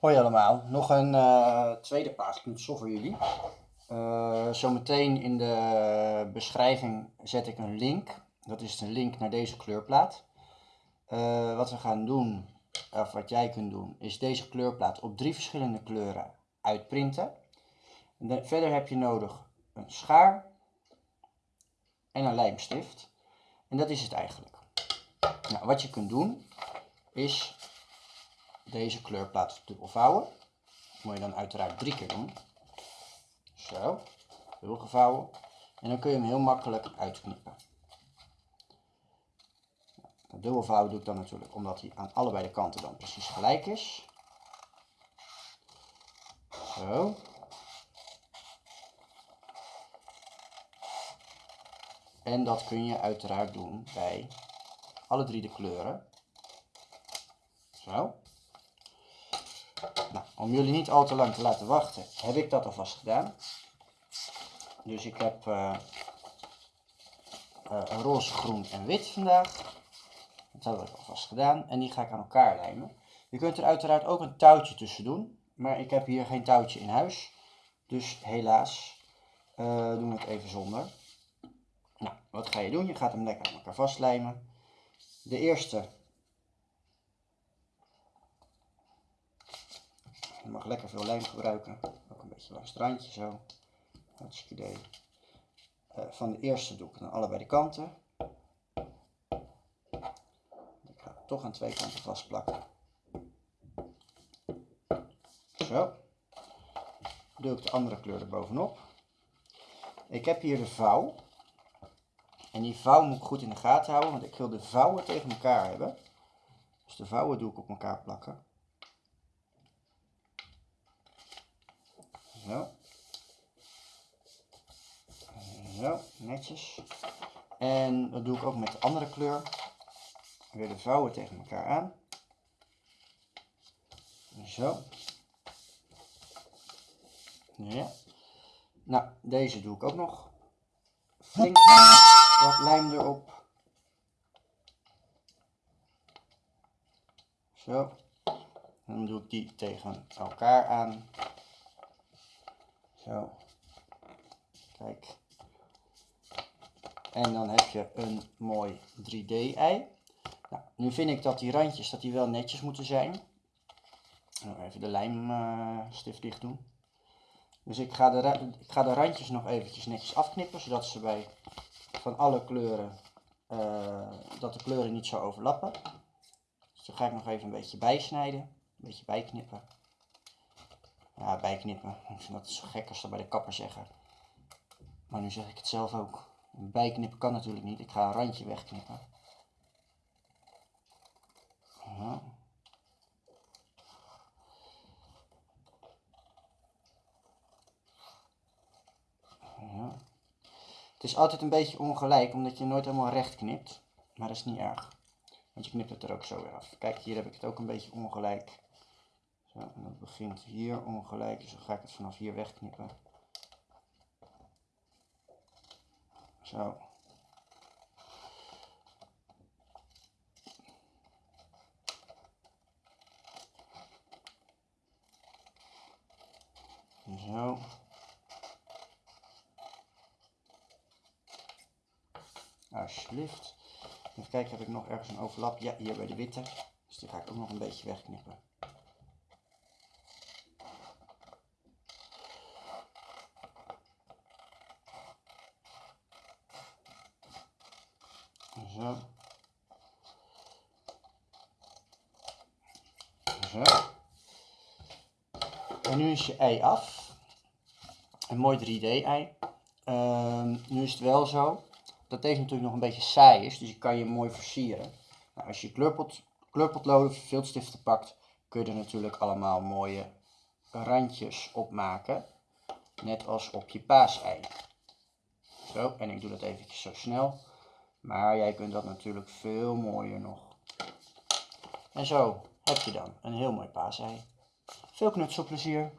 Hoi allemaal, nog een uh, tweede paasknutsel voor jullie. Uh, zometeen in de beschrijving zet ik een link. Dat is de link naar deze kleurplaat. Uh, wat we gaan doen, of wat jij kunt doen, is deze kleurplaat op drie verschillende kleuren uitprinten. De, verder heb je nodig een schaar en een lijmstift. En dat is het eigenlijk. Nou, wat je kunt doen, is deze kleurplaat dubbel vouwen. Dat moet je dan uiteraard drie keer doen. Zo, dubbel gevouwen. En dan kun je hem heel makkelijk uitknippen. Dubbel vouwen doe ik dan natuurlijk omdat hij aan allebei de kanten dan precies gelijk is. Zo. En dat kun je uiteraard doen bij alle drie de kleuren. Zo. Nou, om jullie niet al te lang te laten wachten, heb ik dat alvast gedaan. Dus ik heb uh, roze, groen en wit vandaag. Dat hebben we alvast gedaan. En die ga ik aan elkaar lijmen. Je kunt er uiteraard ook een touwtje tussen doen. Maar ik heb hier geen touwtje in huis. Dus helaas uh, doen we het even zonder. Nou, wat ga je doen? Je gaat hem lekker aan elkaar vastlijmen. De eerste Je mag lekker veel lijm gebruiken. Ook een beetje langs het randje zo. Hartstikke idee. Uh, van de eerste doe ik aan allebei de kanten. Ik ga het toch aan twee kanten vastplakken. Zo. Doe ik de andere kleur er bovenop. Ik heb hier de vouw. En die vouw moet ik goed in de gaten houden, want ik wil de vouwen tegen elkaar hebben. Dus de vouwen doe ik op elkaar plakken. Zo. Zo, netjes. En dat doe ik ook met de andere kleur. Weer de vouwen tegen elkaar aan. Zo. Ja. Nou, deze doe ik ook nog. Flink wat lijm erop. Zo. Dan doe ik die tegen elkaar aan. Zo. Kijk. En dan heb je een mooi 3D-ei. Nou, nu vind ik dat die randjes dat die wel netjes moeten zijn. Even de lijmstift dicht doen. Dus ik ga, de, ik ga de randjes nog eventjes netjes afknippen, zodat ze bij van alle kleuren, uh, dat de kleuren niet zo overlappen. Dus dan ga ik nog even een beetje bijsnijden, een beetje bijknippen. Ja, bijknippen. Ik vind dat zo gek als ze bij de kapper zeggen. Maar nu zeg ik het zelf ook. Bijknippen kan natuurlijk niet. Ik ga een randje wegknippen. Ja. Het is altijd een beetje ongelijk, omdat je nooit helemaal recht knipt. Maar dat is niet erg. Want je knipt het er ook zo weer af. Kijk, hier heb ik het ook een beetje ongelijk. Zo, en dat begint hier ongelijk, dus dan ga ik het vanaf hier wegknippen. Zo. Zo. Alsjeblieft. Even kijken, heb ik nog ergens een overlap? Ja, hier bij de witte. Dus die ga ik ook nog een beetje wegknippen. Zo. En nu is je ei af. Een mooi 3D-ei. Ehm, nu is het wel zo dat deze natuurlijk nog een beetje saai is, dus je kan je mooi versieren. Nou, als je kleurpot, kleurpotloden of viltstiften pakt, kun je er natuurlijk allemaal mooie randjes op maken. Net als op je paasei. Zo, en ik doe dat eventjes zo snel. Maar jij kunt dat natuurlijk veel mooier nog. En zo heb je dan een heel mooi paasei. Veel knutselplezier!